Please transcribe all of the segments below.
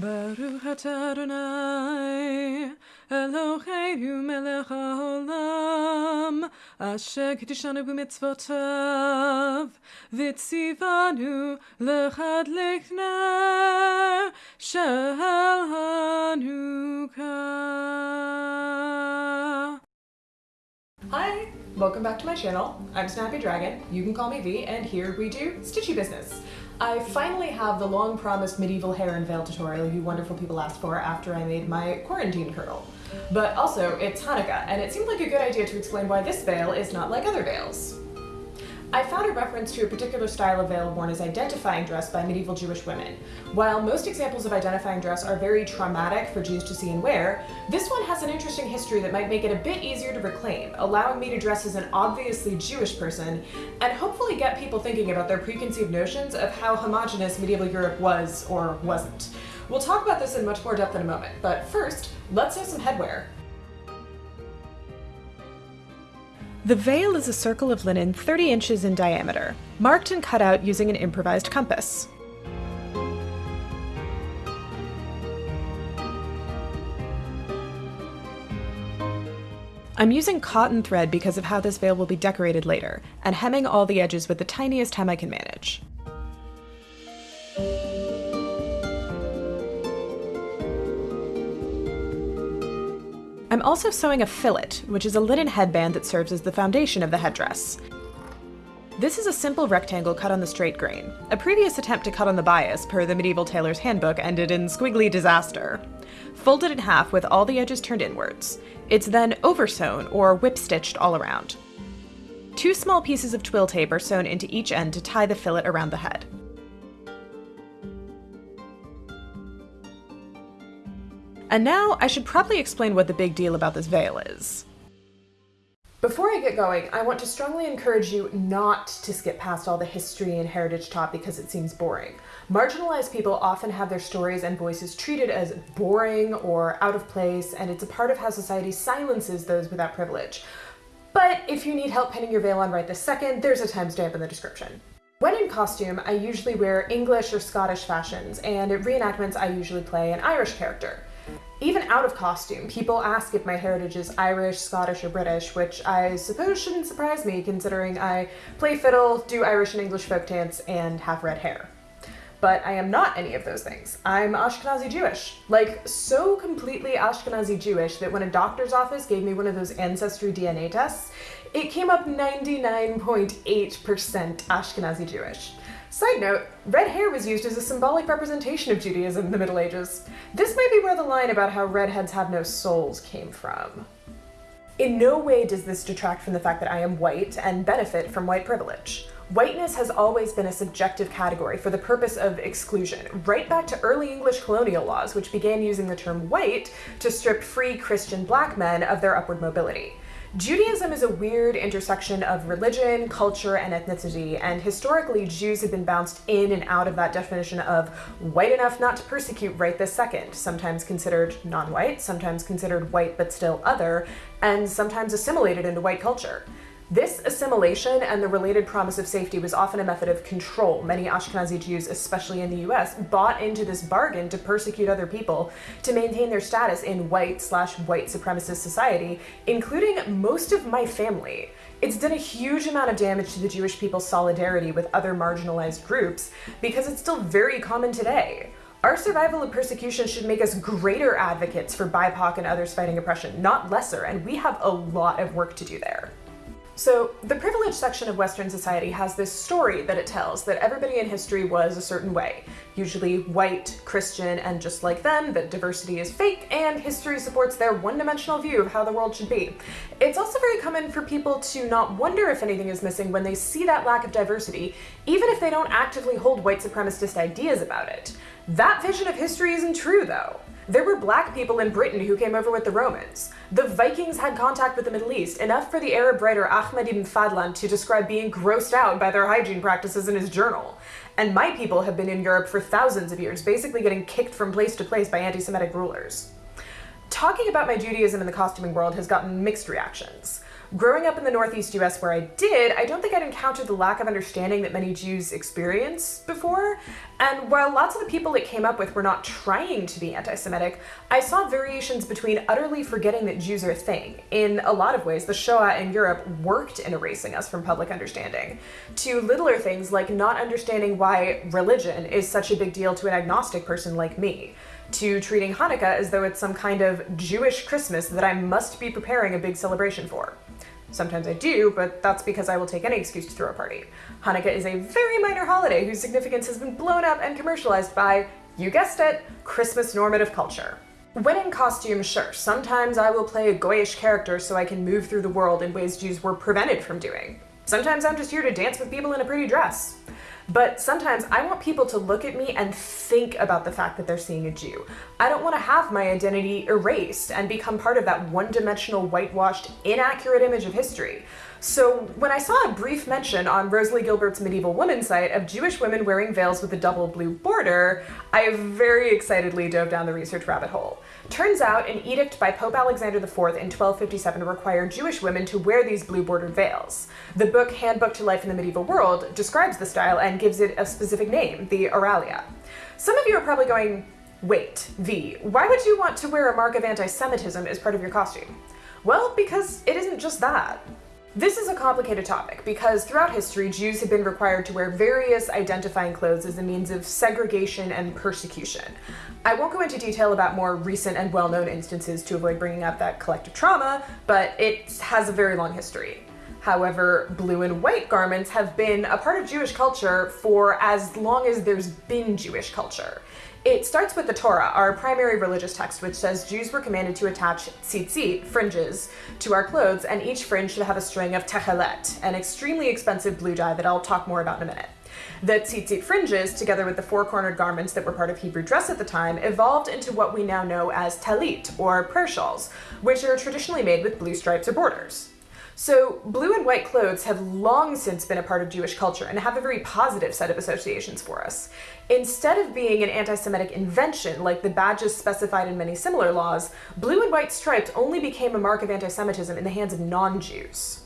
Baruch Adonai, Eloheinu melech haolam, asher b'mitzvotav, v'tzivanu lechadlik ner shel Hanukkah. Hi, welcome back to my channel. I'm Snappy Dragon, you can call me V, and here we do Stitchy business. I finally have the long promised medieval hair and veil tutorial you wonderful people asked for after I made my quarantine kirtle. But also, it's Hanukkah, and it seemed like a good idea to explain why this veil is not like other veils. I found a reference to a particular style of veil worn as identifying dress by medieval Jewish women. While most examples of identifying dress are very traumatic for Jews to see and wear, this one has an interesting history that might make it a bit easier to reclaim, allowing me to dress as an obviously Jewish person, and hopefully get people thinking about their preconceived notions of how homogenous medieval Europe was or wasn't. We'll talk about this in much more depth in a moment, but first, let's have some headwear. The veil is a circle of linen 30 inches in diameter, marked and cut out using an improvised compass. I'm using cotton thread because of how this veil will be decorated later, and hemming all the edges with the tiniest hem I can manage. Also sewing a fillet, which is a linen headband that serves as the foundation of the headdress. This is a simple rectangle cut on the straight grain. A previous attempt to cut on the bias, per the medieval tailor's handbook, ended in squiggly disaster. Folded in half with all the edges turned inwards. It's then oversewn or whip stitched all around. Two small pieces of twill tape are sewn into each end to tie the fillet around the head. And now I should probably explain what the big deal about this veil is. Before I get going, I want to strongly encourage you not to skip past all the history and heritage taught because it seems boring. Marginalized people often have their stories and voices treated as boring or out of place, and it's a part of how society silences those without privilege. But if you need help pinning your veil on right this second, there's a timestamp in the description. When in costume, I usually wear English or Scottish fashions, and at reenactments I usually play an Irish character. Even out of costume, people ask if my heritage is Irish, Scottish, or British, which I suppose shouldn't surprise me considering I play fiddle, do Irish and English folk dance, and have red hair. But I am not any of those things. I'm Ashkenazi Jewish. Like, so completely Ashkenazi Jewish that when a doctor's office gave me one of those ancestry DNA tests, it came up 99.8% Ashkenazi Jewish. Side note, red hair was used as a symbolic representation of Judaism in the Middle Ages. This might be where the line about how redheads have no souls came from. In no way does this detract from the fact that I am white and benefit from white privilege. Whiteness has always been a subjective category for the purpose of exclusion, right back to early English colonial laws, which began using the term white to strip free Christian black men of their upward mobility. Judaism is a weird intersection of religion, culture, and ethnicity, and historically Jews have been bounced in and out of that definition of white enough not to persecute right this second, sometimes considered non-white, sometimes considered white but still other, and sometimes assimilated into white culture. This assimilation and the related promise of safety was often a method of control. Many Ashkenazi Jews, especially in the US, bought into this bargain to persecute other people to maintain their status in white slash white supremacist society, including most of my family. It's done a huge amount of damage to the Jewish people's solidarity with other marginalized groups because it's still very common today. Our survival of persecution should make us greater advocates for BIPOC and others fighting oppression, not lesser, and we have a lot of work to do there. So the privileged section of Western society has this story that it tells that everybody in history was a certain way, usually white, Christian, and just like them, that diversity is fake and history supports their one-dimensional view of how the world should be. It's also very common for people to not wonder if anything is missing when they see that lack of diversity, even if they don't actively hold white supremacist ideas about it. That vision of history isn't true though. There were black people in Britain who came over with the Romans. The Vikings had contact with the Middle East, enough for the Arab writer Ahmad ibn Fadlan to describe being grossed out by their hygiene practices in his journal. And my people have been in Europe for thousands of years, basically getting kicked from place to place by anti-Semitic rulers. Talking about my Judaism in the costuming world has gotten mixed reactions. Growing up in the Northeast US where I did, I don't think I'd encountered the lack of understanding that many Jews experience before. And while lots of the people it came up with were not trying to be anti Semitic, I saw variations between utterly forgetting that Jews are a thing. In a lot of ways, the Shoah in Europe worked in erasing us from public understanding, to littler things like not understanding why religion is such a big deal to an agnostic person like me to treating Hanukkah as though it's some kind of Jewish Christmas that I must be preparing a big celebration for. Sometimes I do, but that's because I will take any excuse to throw a party. Hanukkah is a very minor holiday whose significance has been blown up and commercialized by, you guessed it, Christmas normative culture. When in costume, sure, sometimes I will play a goyish character so I can move through the world in ways Jews were prevented from doing. Sometimes I'm just here to dance with people in a pretty dress. But sometimes I want people to look at me and think about the fact that they're seeing a Jew. I don't want to have my identity erased and become part of that one dimensional, whitewashed, inaccurate image of history. So when I saw a brief mention on Rosalie Gilbert's Medieval Woman site of Jewish women wearing veils with a double blue border, I very excitedly dove down the research rabbit hole. Turns out an edict by Pope Alexander IV in 1257 required Jewish women to wear these blue bordered veils. The book Handbook to Life in the Medieval World describes the style and gives it a specific name, the Auralia. Some of you are probably going, wait, V, why would you want to wear a mark of anti Semitism as part of your costume? Well, because it isn't just that. This is a complicated topic because throughout history, Jews have been required to wear various identifying clothes as a means of segregation and persecution. I won't go into detail about more recent and well known instances to avoid bringing up that collective trauma, but it has a very long history. However, blue and white garments have been a part of Jewish culture for as long as there's been Jewish culture. It starts with the Torah, our primary religious text, which says Jews were commanded to attach tzitzit, fringes, to our clothes, and each fringe should have a string of techelet, an extremely expensive blue dye that I'll talk more about in a minute. The tzitzit fringes, together with the four-cornered garments that were part of Hebrew dress at the time, evolved into what we now know as talit, or prayer shawls, which are traditionally made with blue stripes or borders. So, blue and white clothes have long since been a part of Jewish culture and have a very positive set of associations for us. Instead of being an anti Semitic invention like the badges specified in many similar laws, blue and white stripes only became a mark of anti Semitism in the hands of non Jews.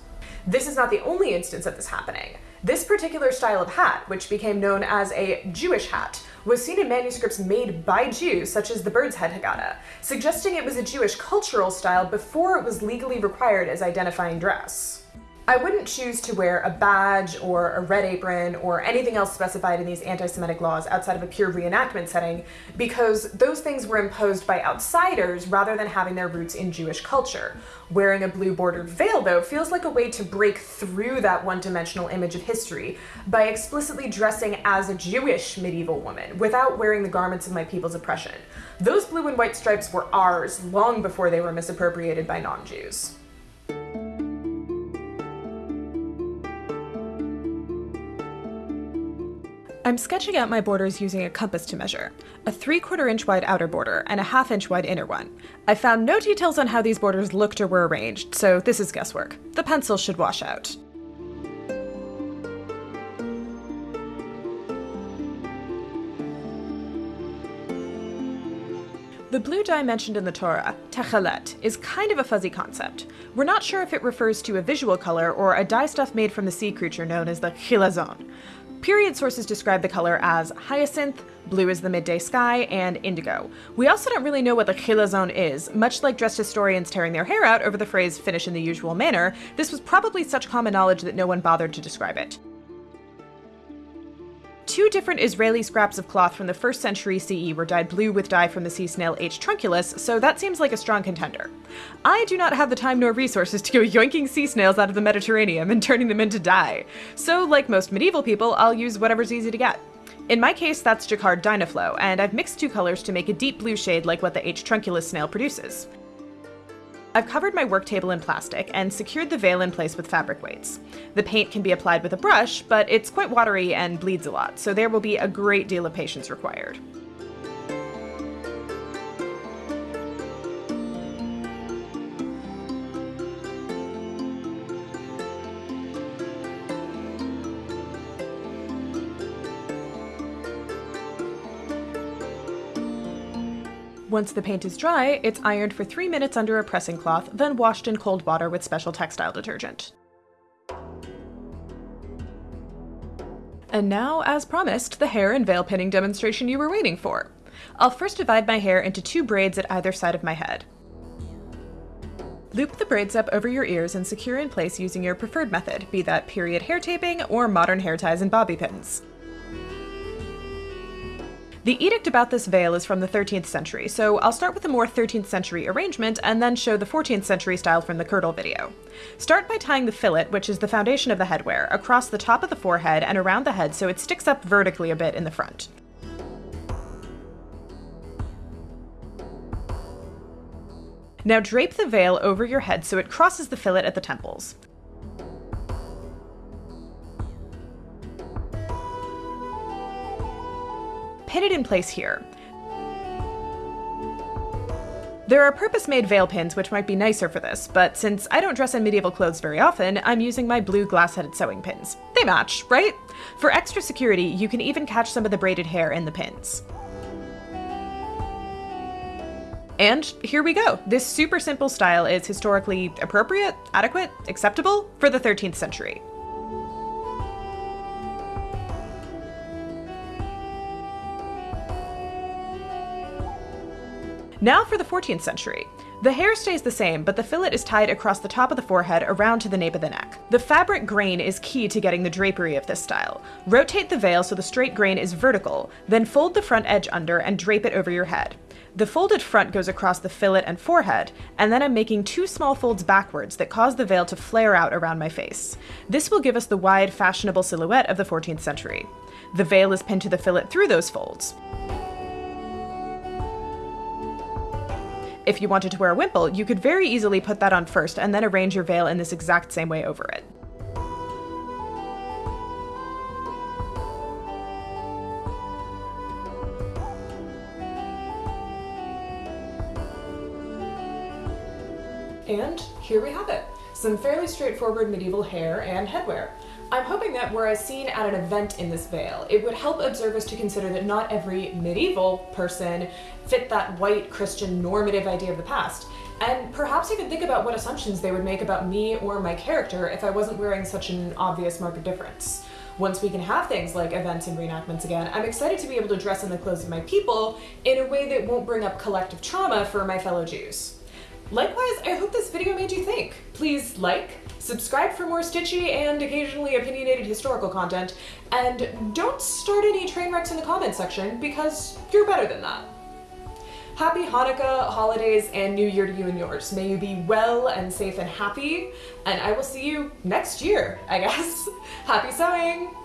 This is not the only instance of this happening. This particular style of hat, which became known as a Jewish hat, was seen in manuscripts made by Jews, such as the Bird's Head Haggadah, suggesting it was a Jewish cultural style before it was legally required as identifying dress. I wouldn't choose to wear a badge or a red apron or anything else specified in these anti Semitic laws outside of a pure reenactment setting because those things were imposed by outsiders rather than having their roots in Jewish culture. Wearing a blue bordered veil, though, feels like a way to break through that one dimensional image of history by explicitly dressing as a Jewish medieval woman without wearing the garments of my people's oppression. Those blue and white stripes were ours long before they were misappropriated by non I'm sketching out my borders using a compass to measure, a 3 quarter inch wide outer border and a half inch wide inner one. I found no details on how these borders looked or were arranged, so this is guesswork. The pencil should wash out. The blue dye mentioned in the Torah, techelet, is kind of a fuzzy concept. We're not sure if it refers to a visual color or a dye stuff made from the sea creature known as the chilazon. Period sources describe the color as hyacinth, blue as the midday sky, and indigo. We also don't really know what the chilazon is. Much like dressed historians tearing their hair out over the phrase finish in the usual manner, this was probably such common knowledge that no one bothered to describe it two different Israeli scraps of cloth from the 1st century CE were dyed blue with dye from the sea snail H. trunculus, so that seems like a strong contender. I do not have the time nor resources to go yoinking sea snails out of the Mediterranean and turning them into dye, so like most medieval people, I'll use whatever's easy to get. In my case, that's Jacquard Dye-Na-Flow, and I've mixed two colors to make a deep blue shade like what the H. trunculus snail produces. I've covered my work table in plastic and secured the veil in place with fabric weights. The paint can be applied with a brush, but it's quite watery and bleeds a lot, so there will be a great deal of patience required. Once the paint is dry, it's ironed for three minutes under a pressing cloth, then washed in cold water with special textile detergent. And now, as promised, the hair and veil pinning demonstration you were waiting for. I'll first divide my hair into two braids at either side of my head. Loop the braids up over your ears and secure in place using your preferred method, be that period hair taping or modern hair ties and bobby pins. The edict about this veil is from the 13th century, so I'll start with a more 13th century arrangement and then show the 14th century style from the Kirtle video. Start by tying the fillet, which is the foundation of the headwear, across the top of the forehead and around the head so it sticks up vertically a bit in the front. Now drape the veil over your head so it crosses the fillet at the temples. Pin it in place here. There are purpose-made veil pins which might be nicer for this, but since I don't dress in medieval clothes very often, I'm using my blue glass-headed sewing pins. They match, right? For extra security, you can even catch some of the braided hair in the pins. And here we go. This super simple style is historically appropriate, adequate, acceptable for the 13th century. Now for the 14th century. The hair stays the same, but the fillet is tied across the top of the forehead around to the nape of the neck. The fabric grain is key to getting the drapery of this style. Rotate the veil so the straight grain is vertical, then fold the front edge under and drape it over your head. The folded front goes across the fillet and forehead, and then I'm making two small folds backwards that cause the veil to flare out around my face. This will give us the wide, fashionable silhouette of the 14th century. The veil is pinned to the fillet through those folds. If you wanted to wear a wimple, you could very easily put that on first and then arrange your veil in this exact same way over it. And here we have it. Some fairly straightforward medieval hair and headwear. I'm hoping that were I seen at an event in this veil, it would help observers to consider that not every medieval person fit that white Christian normative idea of the past, and perhaps even think about what assumptions they would make about me or my character if I wasn't wearing such an obvious mark of difference. Once we can have things like events and reenactments again, I'm excited to be able to dress in the clothes of my people in a way that won't bring up collective trauma for my fellow Jews. Likewise, I hope this video made you think. Please like, subscribe for more stitchy and occasionally opinionated historical content, and don't start any train wrecks in the comments section because you're better than that. Happy Hanukkah, holidays, and New Year to you and yours. May you be well and safe and happy, and I will see you next year, I guess. Happy sewing!